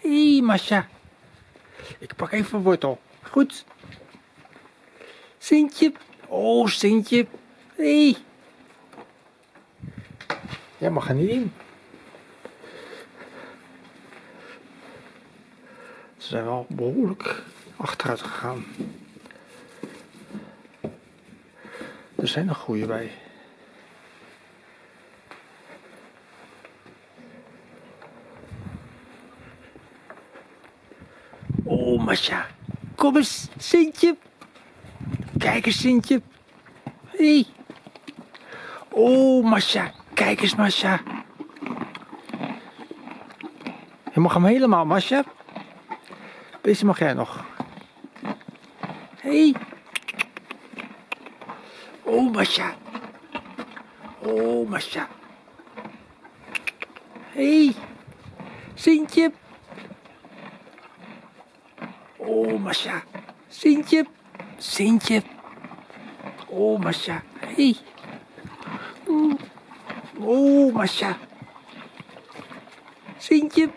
Hé, hey, Masha. Ik pak even een wortel. Goed. Sintje. Oh, Sintje. Hé. Hey. Jij mag er niet in. Ze zijn wel behoorlijk achteruit gegaan. Er zijn nog goede bij. Oh, Masha. Kom eens, Sintje. Kijk eens, Sintje. Hé. Hey. Oh, Masha. Kijk eens, Masha. Je mag hem helemaal, Masha. Deze mag jij nog. Hé. Hey. Oh, Masha. Oh, Masha. Hé. Hey. Sintje. Oh, Masha. Sintje. Sintje. Oh, Masha. Hey. Oh, Masha. Sintje.